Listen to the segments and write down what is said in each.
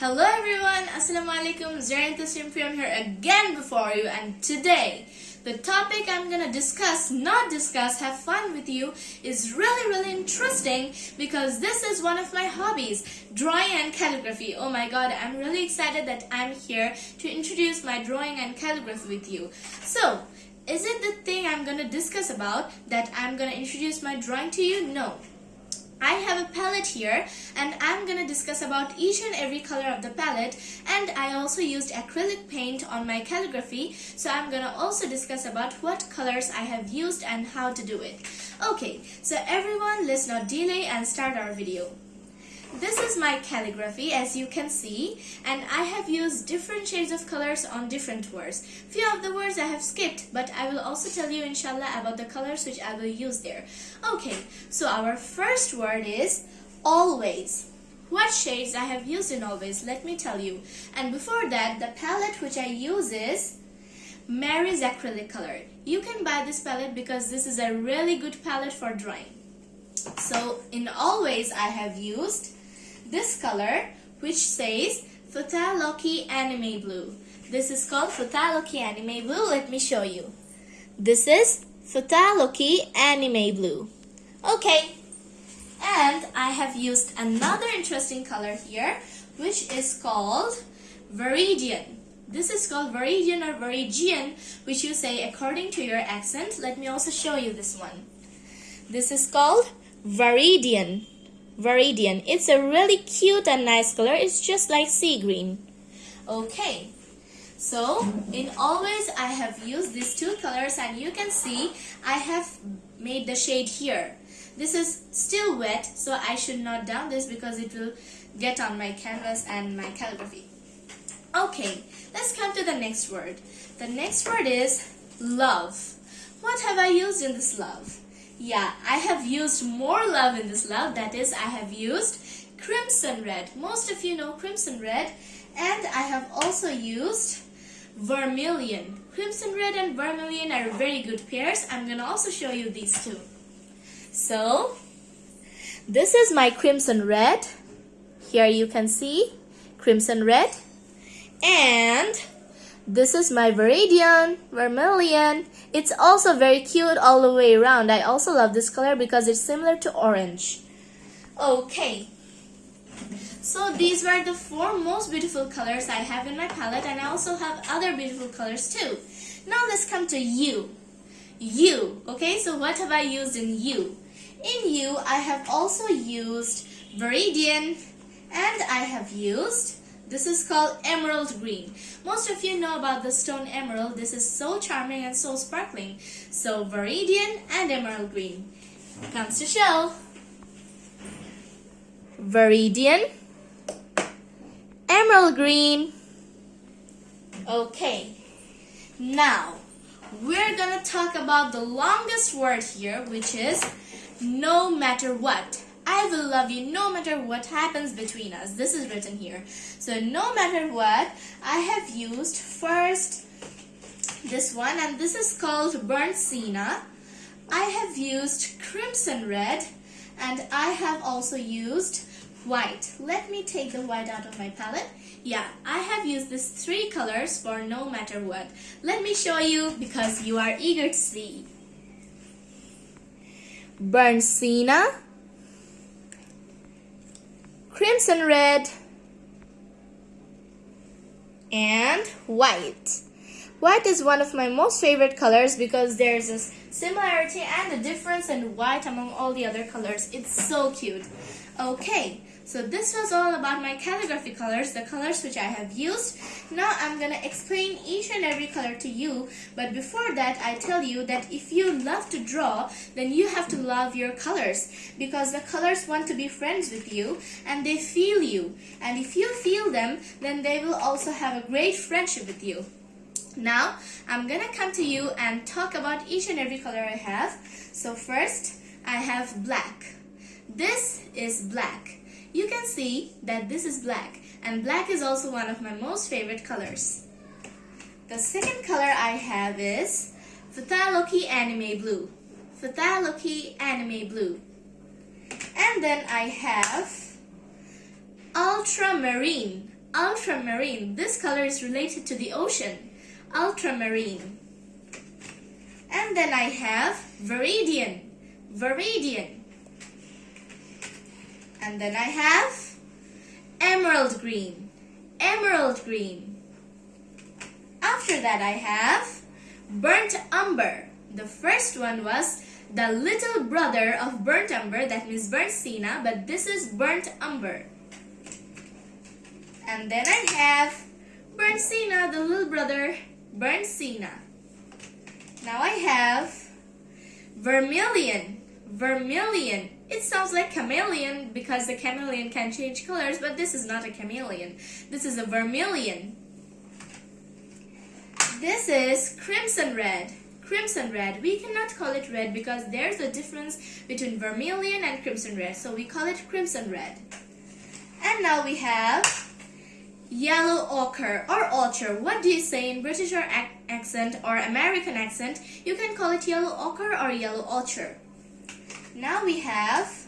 Hello everyone, Assalamu alaikum, Zarin here again before you and today the topic I'm gonna discuss, not discuss, have fun with you is really really interesting because this is one of my hobbies, drawing and calligraphy. Oh my god, I'm really excited that I'm here to introduce my drawing and calligraphy with you. So, is it the thing I'm gonna discuss about that I'm gonna introduce my drawing to you? No. I palette here and I'm gonna discuss about each and every color of the palette and I also used acrylic paint on my calligraphy so I'm gonna also discuss about what colors I have used and how to do it. Okay, so everyone let's not delay and start our video. This is my calligraphy as you can see and I have used different shades of colors on different words. Few of the words I have skipped but I will also tell you inshallah about the colors which I will use there. Okay, so our first word is always. What shades I have used in always, let me tell you. And before that, the palette which I use is Marie's acrylic color. You can buy this palette because this is a really good palette for drawing. So in always I have used this color which says Phthalocyanine Blue. This is called Phthalocyanine Blue. Let me show you. This is Phthalocyanine Blue. Okay. And I have used another interesting color here which is called Viridian. This is called Viridian or Viridian which you say according to your accent. Let me also show you this one. This is called Viridian. Viridian. It's a really cute and nice color. It's just like sea green. Okay. So, in always I have used these two colors and you can see I have made the shade here. This is still wet so I should not down this because it will get on my canvas and my calligraphy. Okay, let's come to the next word. The next word is love. What have I used in this love? Yeah, I have used more love in this love. That is, I have used crimson red. Most of you know crimson red. And I have also used vermilion. Crimson red and vermilion are very good pairs. I'm to also show you these two. So, this is my crimson red. Here you can see crimson red. And this is my Viridian, Vermilion. It's also very cute all the way around. I also love this color because it's similar to orange. Okay. So these were the four most beautiful colors I have in my palette and I also have other beautiful colors too. Now let's come to you. You. Okay, so what have I used in you? In you, I have also used Viridian and I have used this is called emerald green. Most of you know about the stone emerald. This is so charming and so sparkling. So viridian and emerald green. Comes to show. Viridian, emerald green. Okay. Now, we're gonna talk about the longest word here, which is no matter what. I will love you no matter what happens between us. This is written here. So no matter what, I have used first this one and this is called burnt sienna. I have used crimson red and I have also used white. Let me take the white out of my palette. Yeah, I have used these three colors for no matter what. Let me show you because you are eager to see. Burnt sienna crimson red, and white. White is one of my most favorite colors because there's a similarity and a difference in white among all the other colors. It's so cute. Okay, so this was all about my calligraphy colors, the colors which I have used. Now I'm to explain each and every color to you. But before that, I tell you that if you love to draw, then you have to love your colors. Because the colors want to be friends with you and they feel you. And if you feel them, then they will also have a great friendship with you. Now, I'm to come to you and talk about each and every color I have. So first, I have black. This is black you can see that this is black and black is also one of my most favorite colors. The second color I have is Phthalocyanine Blue. Phthalocyanine Blue. And then I have Ultramarine. ultramarine. This color is related to the ocean. Ultramarine. And then I have Viridian. Viridian. And then I have Emerald Green. Emerald Green. After that I have Burnt Umber. The first one was the little brother of Burnt Umber, that means Burnt Sienna, but this is Burnt Umber. And then I have Burnt Sienna, the little brother, Burnt Sienna. Now I have Vermilion. Vermilion. It sounds like chameleon because the chameleon can change colors, but this is not a chameleon. This is a vermilion. This is crimson red. Crimson red. We cannot call it red because there's a difference between vermilion and crimson red. So we call it crimson red. And now we have yellow ochre or ochre. What do you say in British or ac- accent or American accent? You can call it yellow ochre or yellow ochre. Now we have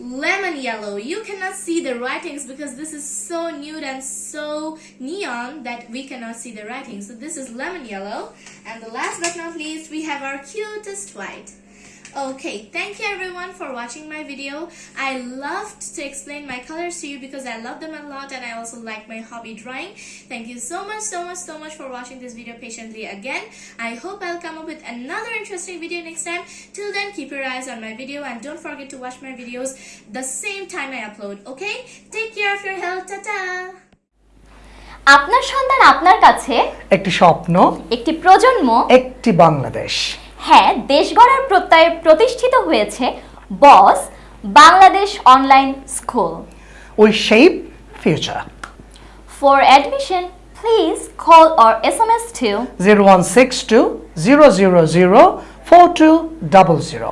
lemon yellow. You cannot see the writings because this is so nude and so neon that we cannot see the writings. So this is lemon yellow. And the last but not least, we have our cutest white. Okay, thank you everyone for watching my video. I loved to explain my colors to you because I love them a lot and I also like my hobby drawing. Thank you so much, so much, so much for watching this video patiently again. I hope I'll come up with another interesting video next time. Till then, keep your eyes on my video and don't forget to watch my videos the same time I upload, okay? Take care of your health, ta-ta! আপনার সন্তান আপনার কাছে একটি স্বপ্ন একটি প্রজন্ম একটি বাংলাদেশ হ্যাঁ দেশ গড়ার প্রত্যয়ে প্রতিষ্ঠিত হয়েছে boss Bangladesh online school. We shape future for admission please call or S M S two zero one six two zero zero zero four two double zero